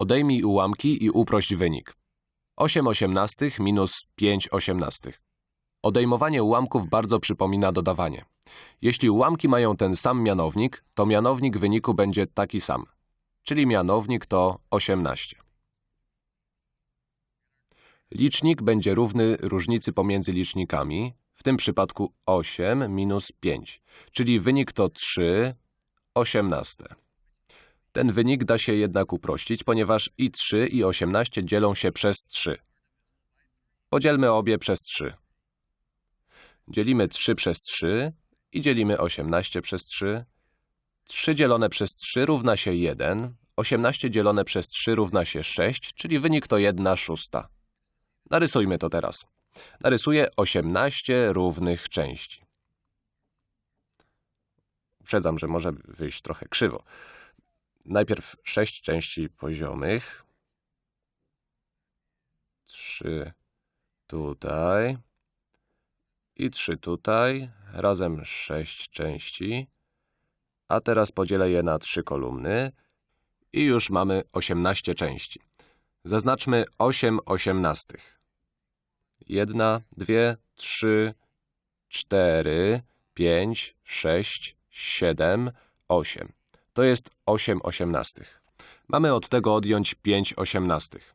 Odejmij ułamki i uprość wynik. 8 osiemnastych minus 5 osiemnastych. Odejmowanie ułamków bardzo przypomina dodawanie. Jeśli ułamki mają ten sam mianownik, to mianownik wyniku będzie taki sam, czyli mianownik to 18. Licznik będzie równy różnicy pomiędzy licznikami, w tym przypadku 8 minus 5, czyli wynik to 3 osiemnaste. Ten wynik da się jednak uprościć, ponieważ i 3 i 18 dzielą się przez 3. Podzielmy obie przez 3. Dzielimy 3 przez 3 i dzielimy 18 przez 3. 3 dzielone przez 3 równa się 1, 18 dzielone przez 3 równa się 6, czyli wynik to 1 szósta. Narysujmy to teraz. Narysuję 18 równych części. Uprzedzam, że może wyjść trochę krzywo. Najpierw 6 części poziomych. 3 tutaj i 3 tutaj, razem 6 części. A teraz podzielę je na 3 kolumny i już mamy 18 części. Zaznaczmy 8 osiemnastych. 1, 2, 3, 4, 5, 6, 7, 8. To jest 8 osiemnastych. Mamy od tego odjąć 5 osiemnastych.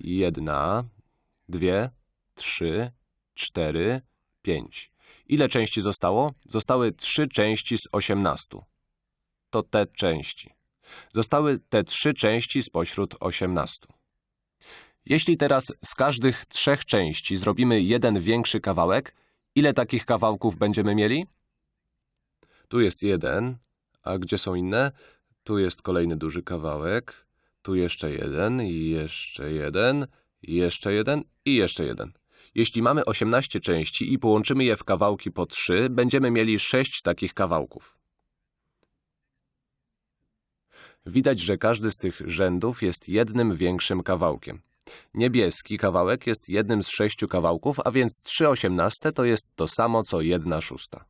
1, 2, 3, 4, 5. Ile części zostało? Zostały 3 części z 18. To te części. Zostały te trzy części spośród 18. Jeśli teraz z każdych trzech części zrobimy jeden większy kawałek, ile takich kawałków będziemy mieli? Tu jest jeden, a gdzie są inne? Tu jest kolejny duży kawałek, tu jeszcze jeden, i jeszcze jeden, jeszcze jeden i jeszcze jeden. Jeśli mamy 18 części i połączymy je w kawałki po 3, będziemy mieli 6 takich kawałków. Widać, że każdy z tych rzędów jest jednym większym kawałkiem. Niebieski kawałek jest jednym z sześciu kawałków, a więc 3 osiemnaste to jest to samo co 1 szósta.